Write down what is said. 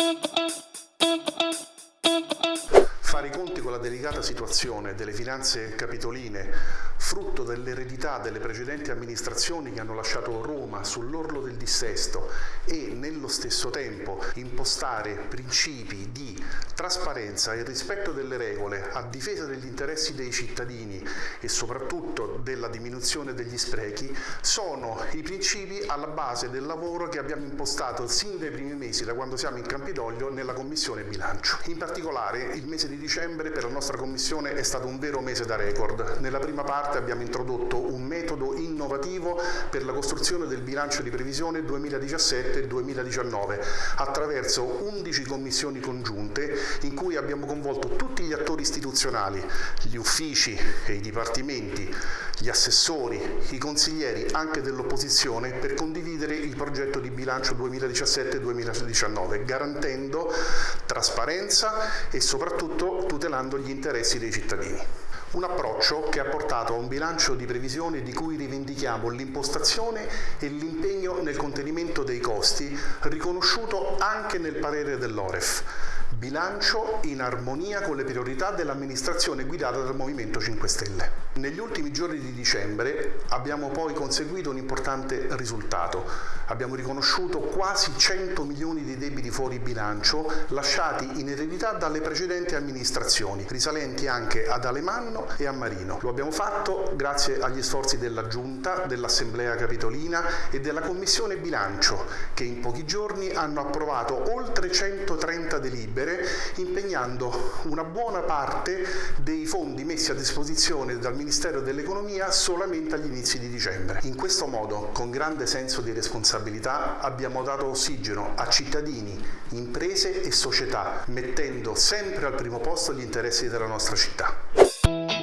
Thank you. I conti con la delicata situazione delle finanze capitoline, frutto dell'eredità delle precedenti amministrazioni che hanno lasciato Roma sull'orlo del dissesto e nello stesso tempo impostare principi di trasparenza e rispetto delle regole a difesa degli interessi dei cittadini e soprattutto della diminuzione degli sprechi sono i principi alla base del lavoro che abbiamo impostato sin dai primi mesi da quando siamo in Campidoglio nella Commissione Bilancio. In particolare il mese di dicembre per la nostra Commissione è stato un vero mese da record. Nella prima parte abbiamo introdotto un metodo innovativo per la costruzione del bilancio di previsione 2017-2019 attraverso 11 commissioni congiunte in cui abbiamo coinvolto tutti gli attori istituzionali, gli uffici e i dipartimenti, gli assessori, i consiglieri anche dell'opposizione per condividere il progetto di bilancio 2017-2019 garantendo trasparenza e soprattutto tutelando gli interessi dei cittadini. Un approccio che ha portato a un bilancio di previsione di cui rivendichiamo l'impostazione e l'impegno nel contenimento dei costi, riconosciuto anche nel parere dell'Oref. Bilancio in armonia con le priorità dell'amministrazione guidata dal Movimento 5 Stelle. Negli ultimi giorni di dicembre abbiamo poi conseguito un importante risultato. Abbiamo riconosciuto quasi 100 milioni di debiti fuori bilancio lasciati in eredità dalle precedenti amministrazioni, risalenti anche ad Alemanno e a Marino. Lo abbiamo fatto grazie agli sforzi della Giunta, dell'Assemblea Capitolina e della Commissione Bilancio, che in pochi giorni hanno approvato oltre 130 delibere, impegnando una buona parte dei fondi messi a disposizione dal Ministero dell'Economia solamente agli inizi di dicembre. In questo modo, con grande senso di responsabilità, abbiamo dato ossigeno a cittadini, imprese e società, mettendo sempre al primo posto gli interessi della nostra città.